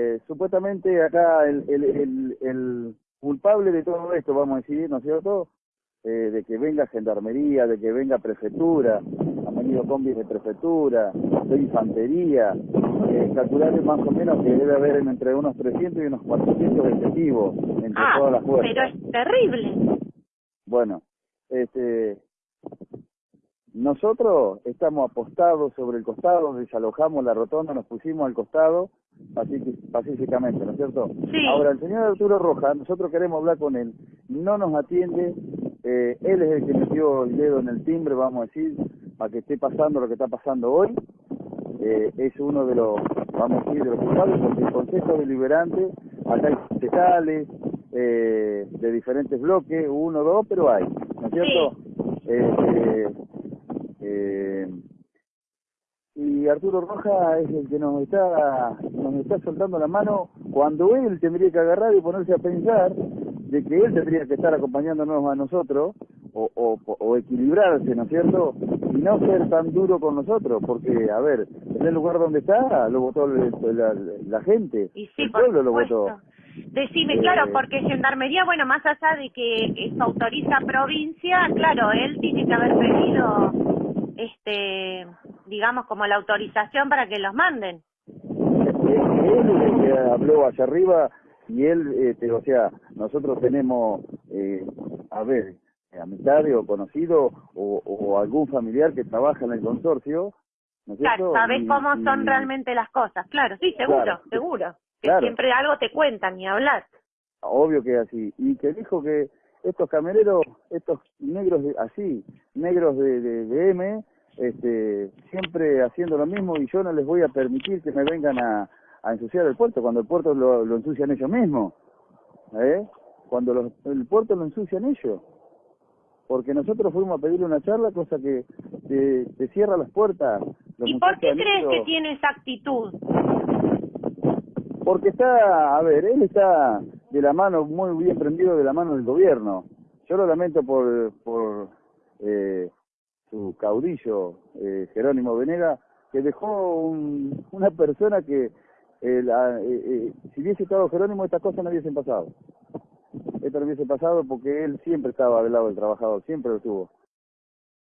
Eh, supuestamente acá el, el, el, el culpable de todo esto, vamos a decir, ¿no es cierto? Eh, de que venga gendarmería, de que venga prefectura, han venido combis de prefectura, de infantería, eh, calcular más o menos que debe haber entre unos 300 y unos 400 efectivos entre Ah, todas las fuerzas. pero es terrible. Bueno, este, nosotros estamos apostados sobre el costado, desalojamos la rotonda, nos pusimos al costado pacífic- pacíficamente, ¿no es cierto? Sí. Ahora, el señor Arturo Roja, nosotros queremos hablar con él, no nos atiende, eh, él es el que metió el dedo en el timbre, vamos a decir, para que esté pasando lo que está pasando hoy, eh, es uno de los, vamos a decir, de los culpables, porque el Consejo Deliberante, acá hay concejales, eh, de diferentes bloques, uno, dos, pero hay, ¿no es cierto? Eh, eh, eh, y Arturo Roja es el que nos está nos está soltando la mano cuando él tendría que agarrar y ponerse a pensar de que él tendría que estar acompañándonos a nosotros o, o, o equilibrarse, ¿no es cierto? Y no ser tan duro con nosotros, porque, a ver, en el lugar donde está lo votó el- la, la gente, Y sí, el pueblo lo votó. Decime, Eh, claro, porque Gendarmería, bueno, más allá de que eso autoriza provincia, claro, él tiene que haber pedido, este, digamos, como la autorización para que los manden. él habló hacia arriba y él, este, o sea, nosotros tenemos, eh, a ver, amistades o conocidos o, o algún familiar que trabaja en el consorcio, ¿no es Claro, Y- cómo y- son realmente las cosas, claro, sí, seguro, Claro. seguro. Que Claro. siempre algo te cuentan ni hablar. Obvio que así. Y que dijo que estos camioneros, estos negros de, así, negros de, de, de M, este, siempre haciendo lo mismo y yo no les voy a permitir que me vengan a, a ensuciar el puerto cuando el puerto lo, lo ensucian ellos mismos. ¿Eh? Cuando los- el puerto lo ensucian ellos. Porque nosotros fuimos a pedirle una charla, cosa que te, te cierra las puertas. Los ¿Y por qué crees que tiene esa actitud? Porque está, a ver, él está de la mano, muy bien prendido de la mano del gobierno. Yo lo lamento por, por eh, su caudillo, eh, Jerónimo Venega, que dejó un- una persona que, eh, la- eh, eh, si hubiese estado Jerónimo, estas cosas no hubiesen pasado. Esto no hubiese pasado porque él siempre estaba del lado del trabajador, siempre lo tuvo.